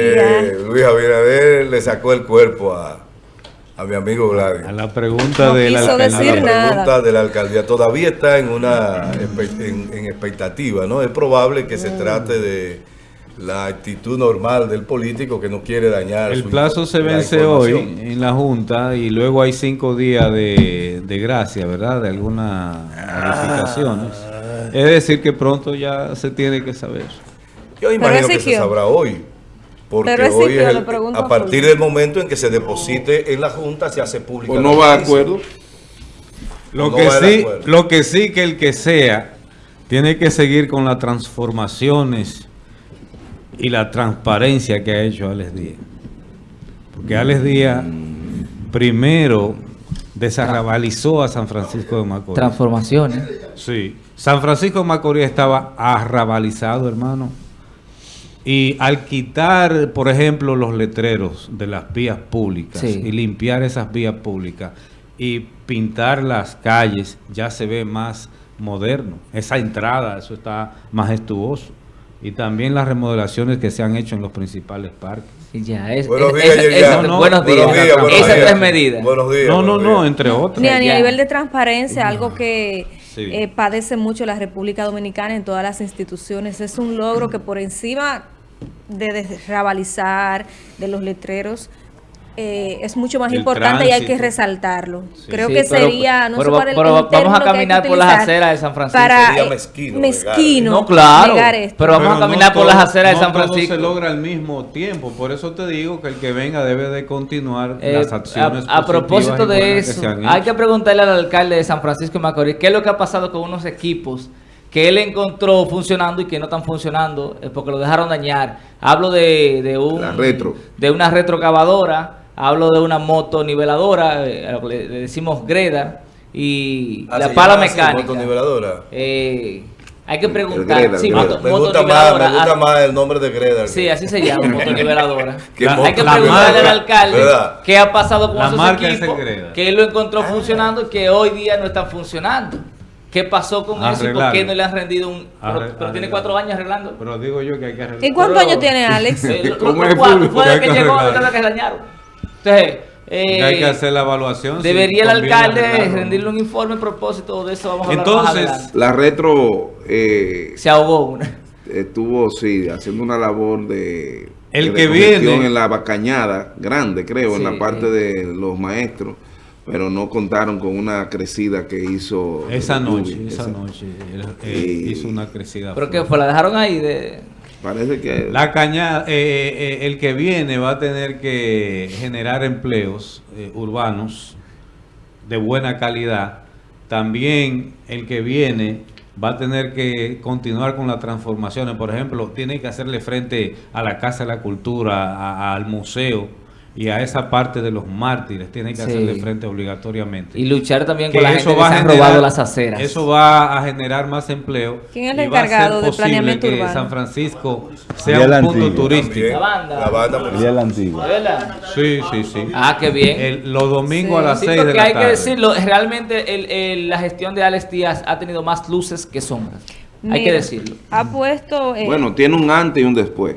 Eh, Luis Abinader le sacó el cuerpo a, a mi amigo Gladys. A la pregunta no de la alcaldía. A la pregunta de la alcaldía. Todavía está en una en, en expectativa, ¿no? Es probable que se mm. trate de la actitud normal del político que no quiere dañar. El plazo se vence hoy en la Junta y luego hay cinco días de, de gracia, ¿verdad? De algunas modificaciones. Ah. Es decir, que pronto ya se tiene que saber. Yo imagino que se sabrá hoy. Porque hoy es a partir del momento en que se deposite en la Junta se hace público. ¿O no va de acuerdo? Lo, que sí, lo que sí que el que sea tiene que seguir con las transformaciones y la transparencia que ha hecho Alex Díaz. Porque Alex Díaz primero desarrabalizó a San Francisco de Macorís. Transformaciones. Sí. San Francisco de Macorís estaba arrabalizado, hermano. Y al quitar, por ejemplo, los letreros de las vías públicas y limpiar esas vías públicas y pintar las calles, ya se ve más moderno. Esa entrada, eso está majestuoso. Y también las remodelaciones que se han hecho en los principales parques. Ya, es, buenos días. buenos días. Esas tres medidas. Buenos días. No, no, no, entre otras. Ni a nivel de transparencia, algo que eh, padece mucho la República Dominicana en todas las instituciones. Es un logro que por encima de desrabalizar, de los letreros, eh, es mucho más importante y hay que resaltarlo. Creo que sería, no sé el, vamos a caminar por las aceras de San Francisco. Para, sería mezquino. mezquino no, claro. Pero vamos a caminar por las aceras de San Francisco. No se logra al mismo tiempo. Por eso te digo que el que venga debe de continuar eh, las acciones A, a propósito de eso, hay que preguntarle al alcalde de San Francisco de Macorís qué es lo que ha pasado con unos equipos que él encontró funcionando y que no están funcionando porque lo dejaron dañar. Hablo de, de un, retro. de una retrocavadora hablo de una moto niveladora, eh, le, decimos greda, y ah, la pala mecánica. Moto niveladora. Eh, hay que preguntar. sí, me, gusta más, me gusta más el nombre de Greda. Sí, así se llama, motoniveladora. hay que preguntarle al alcalde qué ha pasado con esos equipos, que él lo encontró funcionando y que hoy día no están funcionando. ¿Qué pasó con eso y por qué no le han rendido un... Pero, tiene cuatro años arreglando. Pero digo yo que hay que arreglar. ¿Y cuántos años tiene Alex? Eh, ¿Cómo es Fue de que, que llegó, que dañaron. Entonces, eh, hay que hacer la evaluación. Debería el alcalde rendirle un informe a propósito de eso. Vamos a Entonces, la retro eh, se ahogó una. Estuvo, sí, haciendo una labor de, el que viene en la bacañada grande, creo, en la parte de los maestros, pero no contaron con una crecida que hizo esa noche, esa, noche eh, hizo una crecida. ¿Pero qué fue? ¿La dejaron ahí de Parece que... La cañada, eh, eh, eh, el que viene va a tener que generar empleos urbanos de buena calidad. También el que viene va a tener que continuar con las transformaciones. Por ejemplo, tiene que hacerle frente a la Casa de la Cultura, al museo, y a esa parte de los mártires tiene que hacerle frente obligatoriamente. Y luchar también con la gente que han robado las aceras. Eso va a generar más empleo. ¿Quién es el encargado de planeamiento que urbano? San Francisco sea un punto turístico. La banda. La banda. la antigua. Sí, sí, sí. Ah, qué bien. los domingos a las 6 de la tarde. hay que decirlo, realmente la gestión de Alex Díaz ha tenido más luces que sombras. hay que decirlo. Ha puesto... Eh, bueno, tiene un antes y un después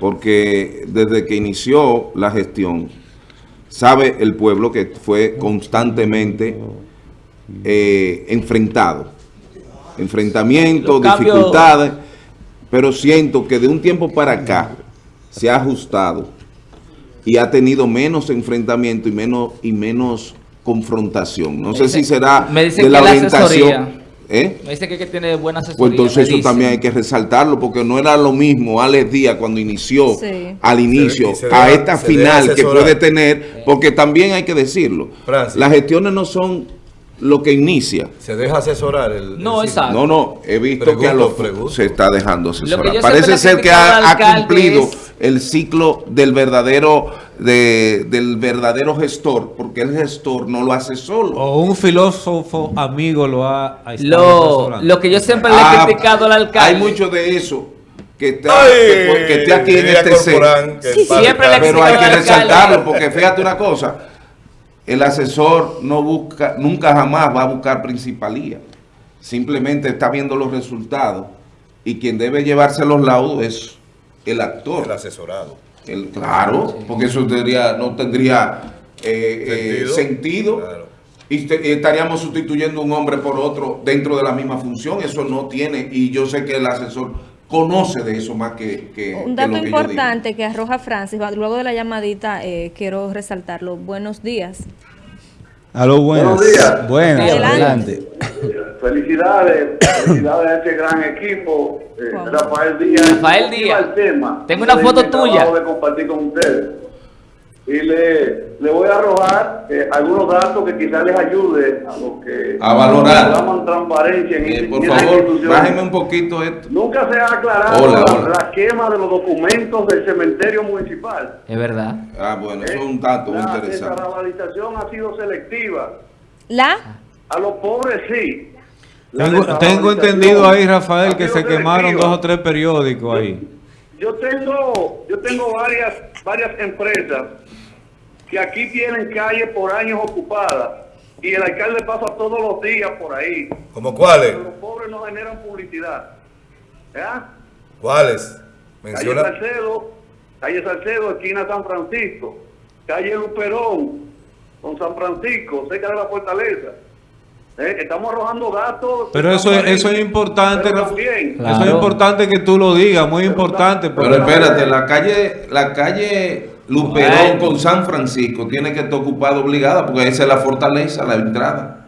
porque desde que inició la gestión, sabe el pueblo que fue constantemente eh, enfrentado. Enfrentamientos, dificultades, pero siento que de un tiempo para acá se ha ajustado y ha tenido menos enfrentamiento y menos, y menos confrontación. No sé si será de la orientación ¿Eh? Me dice que, tiene buena asesoría. Pues entonces eso también hay que resaltarlo, porque no era lo mismo Alex Díaz cuando inició, al inicio, a esta final que puede tener, porque también hay que decirlo, las gestiones no son lo que inicia. ¿Se deja asesorar? El, no, exacto. No, no, he visto que a los se está dejando asesorar. Parece ser que ha, cumplido el ciclo del verdadero de, del verdadero gestor, porque el gestor no lo hace solo. O un filósofo amigo lo ha... Lo, lo que yo siempre le he ah, criticado al alcalde. Hay mucho de eso que está, que, esté aquí en este set. siempre le Pero hay que resaltarlo, porque fíjate una cosa, el asesor no busca, nunca jamás va a buscar principalía. Simplemente está viendo los resultados y quien debe llevarse los laudos es el actor. El asesorado. El, claro, porque eso tendría, no tendría eh, sentido. Eh, y estaríamos sustituyendo un hombre por otro dentro de la misma función. Eso no tiene, y yo sé que el asesor conoce de eso más que, que Un dato importante que arroja Francis, luego de la llamadita eh, quiero resaltarlo. Buenos días. Aló, buenos días. Buenas, adelante. Felicidades, felicidades a este gran equipo. Eh, Rafael Díaz. Rafael Díaz. Tengo una foto tuya. de compartir con ustedes. Y le, le voy a arrojar eh, algunos datos que quizás les ayude a los que a valorar. llaman transparencia en, eh, por favor bájeme un poquito esto. Nunca se ha aclarado la, quema de los documentos del cementerio municipal. Es verdad. Ah bueno eso es un dato la interesante. la ha sido selectiva. La a los pobres sí tengo, tengo entendido ahí Rafael que se quemaron dos o tres periódicos ahí yo tengo yo tengo varias varias empresas que aquí tienen calles por años ocupadas y el alcalde pasa todos los días por ahí. ¿Como cuáles? los pobres no generan publicidad. ¿Cuáles? Menciona. Calle Salcedo, calle Salcedo, esquina San Francisco, calle Luperón, con San Francisco, cerca de la fortaleza. ¿Eh? Estamos arrojando datos. Pero eso es, eso es importante. Eso es importante que tú lo digas, muy importante. Pero espérate, la calle, la calle Luperón con San Francisco tiene que estar ocupada obligada porque esa es la fortaleza, la entrada.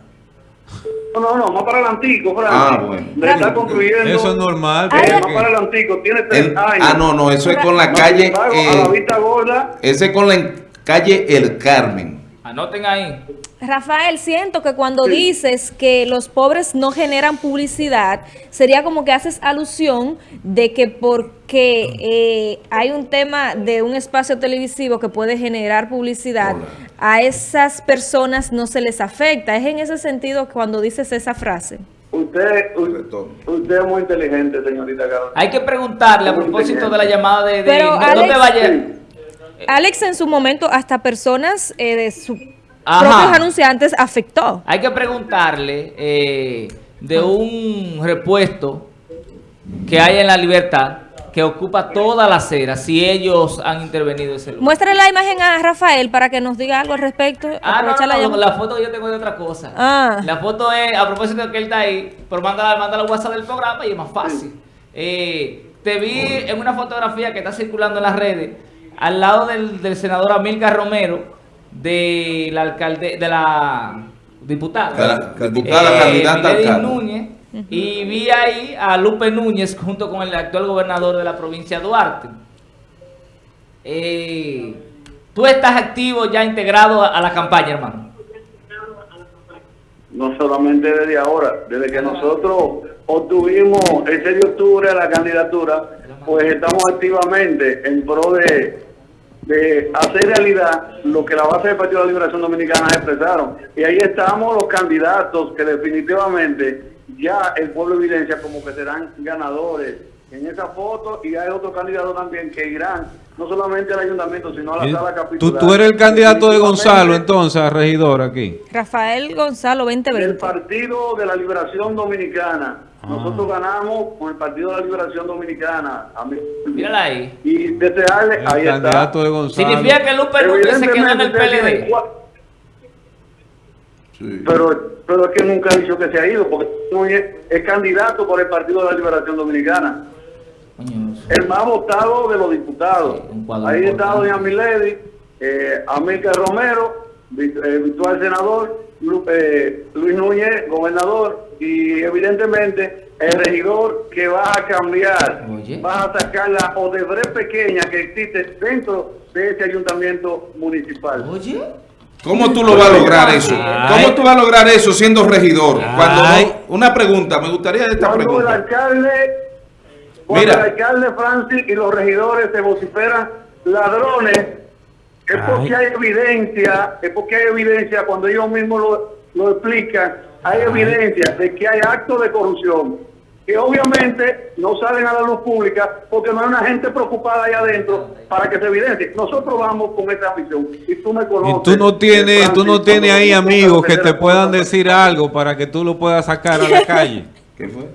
No, no, no, más para el antiguo, Frank. Ah, bueno. Le está construyendo. Eso es normal. Eh, más para el antiguo, tiene tres años. Ah, no, no, eso es con la calle. a la vista gorda. Ese es con la calle El Carmen. Anoten ahí. Rafael, siento que cuando dices que los pobres no generan publicidad, sería como que haces alusión de que porque eh, hay un tema de un espacio televisivo que puede generar publicidad, a esas personas no se les afecta. Es en ese sentido cuando dices esa frase. Usted, usted, es muy inteligente, señorita Carlos. Hay que preguntarle a propósito de la llamada de... Pero Alex, en su momento, hasta personas eh, de su propios anunciantes afectó. Hay que preguntarle eh, de un repuesto que hay en la libertad que ocupa toda la acera, si ellos han intervenido ese lugar. Muéstrale la imagen a Rafael para que nos diga algo al respecto. Ah, no, no, la, foto yo tengo de otra cosa. Ah. La foto es, a propósito de que él está ahí, pero manda, manda la WhatsApp del programa y es más fácil. Eh, te vi en una fotografía que está circulando en las redes, al lado del, del senador Amilcar Romero, de la alcalde, de la diputada, diputada eh, candidata Núñez, y vi ahí a Lupe Núñez junto con el actual gobernador de la provincia de Duarte. Eh, ¿Tú estás activo ya integrado a, la campaña, hermano? No solamente desde ahora, desde que nosotros obtuvimos el 6 de octubre la candidatura, pues estamos activamente en pro de de hacer realidad lo que la base del Partido de la Liberación Dominicana expresaron. Y ahí estamos los candidatos que definitivamente ya el pueblo evidencia como que serán ganadores en esa foto y hay otros candidatos también que irán no solamente al ayuntamiento sino a la sala capitular. ¿Tú, eres el candidato de Gonzalo entonces, regidor aquí. Rafael Gonzalo 2020. El Partido de la Liberación Dominicana nosotros ah. ganamos con el Partido de la Liberación Dominicana. Mírala ahí. Y desearle, el ahí candidato De Gonzalo. Significa que Lupe Núñez se quedó en el PLD. Sí. Pero, pero es que nunca ha dicho que se ha ido, porque es candidato por el Partido de la Liberación Dominicana. El más votado de los diputados. ahí está doña Milady, eh, Amílcar Romero, virtual senador, eh, Luis Núñez, gobernador, y evidentemente el regidor que va a cambiar, va a sacar la Odebrecht pequeña que existe dentro de ese ayuntamiento municipal. Oye. ¿Cómo tú lo vas a lograr eso? ¿Cómo tú vas a lograr eso siendo regidor? Cuando una pregunta, me gustaría esta cuando pregunta. El alcalde, cuando el alcalde Francis y los regidores se vociferan ladrones, es porque hay evidencia, es porque hay evidencia cuando ellos mismos lo, lo explican hay evidencia de que hay actos de corrupción que obviamente no salen a la luz pública porque no hay una gente preocupada ahí adentro para que se evidencie. Nosotros vamos con esa visión y tú me conoces. Y tú no tienes, tú no tienes ahí amigos que te puedan decir algo para que tú lo puedas sacar a la calle. ¿Qué fue?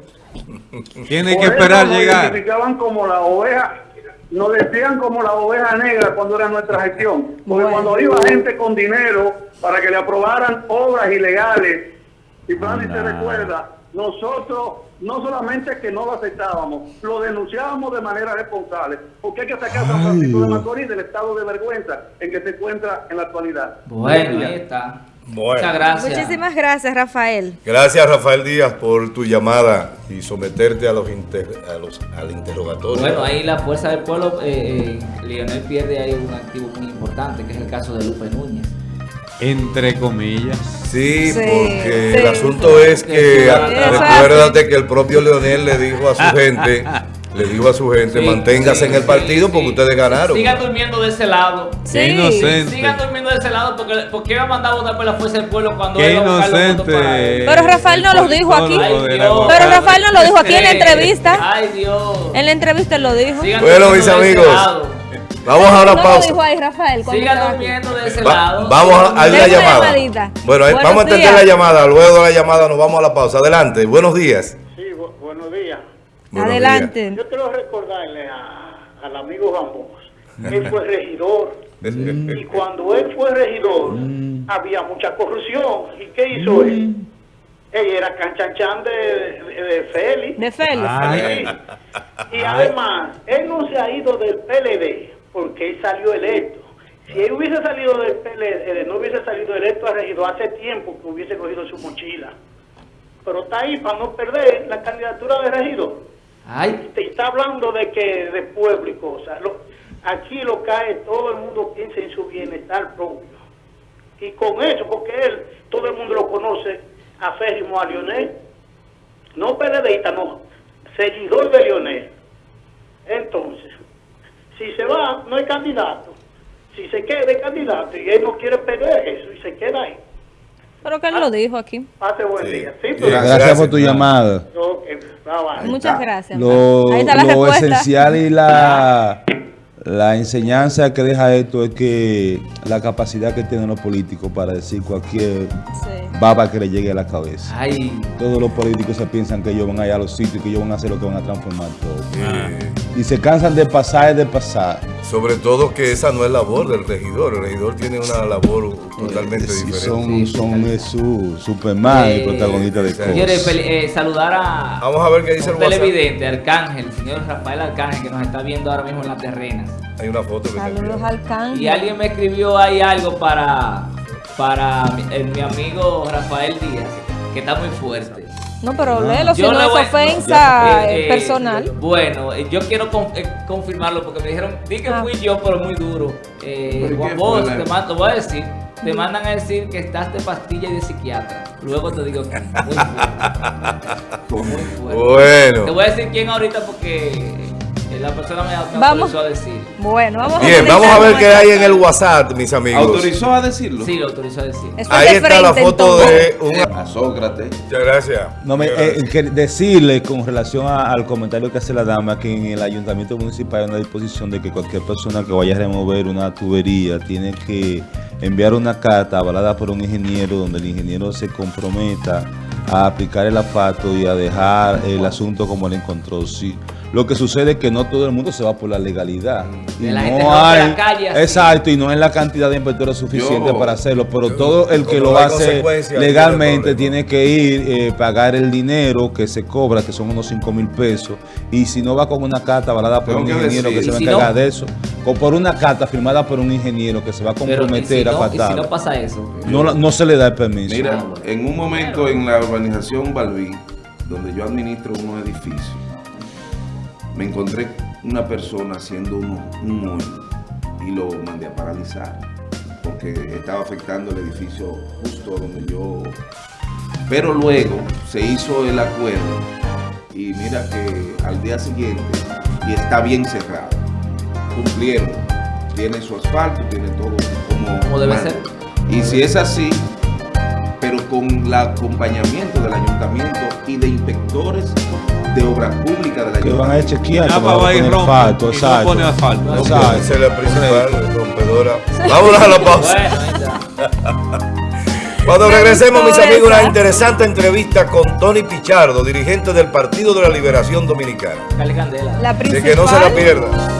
Tienes que esperar llegar. como la oveja nos decían como la oveja negra cuando era nuestra gestión. Porque cuando iba gente con dinero para que le aprobaran obras ilegales, y Francis se recuerda, nosotros no solamente que no lo aceptábamos, lo denunciábamos de manera responsable, porque hay que sacar a San Francisco de Macorís del estado de vergüenza en que se encuentra en la actualidad. Bueno, ahí está. Muchas gracias. Muchísimas gracias, Rafael. Gracias, Rafael Díaz, por tu llamada y someterte a los, a los al interrogatorio. Bueno, ahí la fuerza del pueblo, eh, eh, Lionel pierde ahí un activo muy importante, que es el caso de Lupe Núñez. Entre comillas. Sí, porque el asunto es que recuérdate que el propio Leonel le dijo a su gente le dijo a su gente, manténgase en el partido porque ustedes ganaron. Sigan durmiendo de ese lado. Qué inocente. Sigan durmiendo de ese lado porque, porque iba a mandar a votar por la fuerza del pueblo cuando Qué inocente. Pero Rafael no lo dijo aquí. Pero Rafael no lo dijo aquí en la entrevista. Ay, Dios. En la entrevista lo dijo. bueno, mis amigos. Vamos a una pausa. Lo dijo ahí, Rafael, Sigan durmiendo de ese lado. Vamos a, la llamada. Bueno, vamos a entender la llamada. Luego de la llamada nos vamos a la pausa. Adelante. Buenos días. Adelante. Yo quiero recordarle al amigo Ramos, él fue regidor. y cuando él fue regidor, mm. había mucha corrupción. ¿Y qué hizo él? Mm. Él era canchanchan de, de, de Félix. De Félix. Y además, él no se ha ido del PLD porque él salió electo. Si él hubiese salido del PLD, eh, no hubiese salido electo a regidor hace tiempo que hubiese cogido su mochila. Pero está ahí para no perder la candidatura de regidor. Te está hablando de que de pueblo y cosas. aquí lo cae, todo el mundo piensa en su bienestar propio. Y con eso, porque él, todo el mundo lo conoce, a Férrimo a Lionel. No PLDista, no, seguidor de Lionel. Entonces, si se va, no hay candidato. Si se queda de candidato y él no quiere perder eso y se queda ahí. Pero que él lo dijo aquí. Pase buen día. gracias, por tu llamada. Muchas gracias. Lo, Ahí está la lo esencial y la, la enseñanza que deja esto es que la capacidad que tienen los políticos para decir cualquier baba que le llegue a la cabeza. Todos los políticos se piensan que ellos van a ir a los sitios, que ellos van a hacer lo que van a transformar todo. Y se cansan de pasar y de pasar. Sobre todo que esa no es labor del regidor. El regidor tiene una labor totalmente diferente. Son, son su Superman y protagonista de cosas. Quiere eh, saludar a, Vamos a ver qué dice el televidente, Arcángel, el señor Rafael Arcángel, que nos está viendo ahora mismo en las terrenas. Hay una foto que Saludos Arcángel. Y alguien me escribió ahí algo para, para mi amigo Rafael Díaz, que está muy fuerte. No, pero léelo, si no es ofensa eh, eh, personal. Bueno, eh, yo quiero confirmarlo porque me dijeron, di que ah. fui yo, pero muy duro. Juan vos, te mando, voy a decir, te mandan a decir que estás de pastilla y de psiquiatra. Luego te digo que muy fuerte. Muy fuerte. Bueno. Te voy a decir quién ahorita porque la persona me, vamos. autorizó a decir. Bueno, vamos Bien, vamos a ver qué hay en el WhatsApp, mis amigos. ¿Autorizó a decirlo? Sí, lo autorizó a decir. Ahí está la foto de un... A Sócrates. Muchas gracias. No, me, eh, decirle con relación al comentario que hace la dama que en el ayuntamiento municipal hay una disposición de que cualquier persona que vaya a remover una tubería tiene que enviar una carta avalada por un ingeniero donde el ingeniero se comprometa a aplicar el asfalto y a dejar el asunto como él encontró. Sí. Lo que sucede es que no todo el mundo se va por la legalidad. Y no hay, exacto, y no es la cantidad de inspectores suficiente para hacerlo, pero todo el que lo hace legalmente tiene que ir, eh, pagar el dinero que se cobra, que son unos 5 mil pesos, y si no va con una carta avalada por un ingeniero que se va a encargar de eso, o por una carta firmada por un ingeniero que se va a comprometer a pagar. si no pasa eso? No, no se le da el permiso. Mira, en un momento en la urbanización Balbí, donde yo administro unos edificios, me encontré una persona haciendo un, un y lo mandé a paralizar porque estaba afectando el edificio justo donde yo... Pero luego se hizo el acuerdo y mira que al día siguiente y está bien cerrado. Cumplieron. Tiene su asfalto, tiene todo como, debe ser. Y si es así, pero con el acompañamiento del ayuntamiento y de inspectores de obras públicas de la Que van a chequear. Ya va a ir asfalto, exacto. asfalto. Exacto. Esa es la principal rompedora. Vámonos a la pausa. Cuando regresemos, mis amigos, una interesante entrevista con Tony Pichardo, dirigente del Partido de la Liberación Dominicana. La principal, que no se la pierda.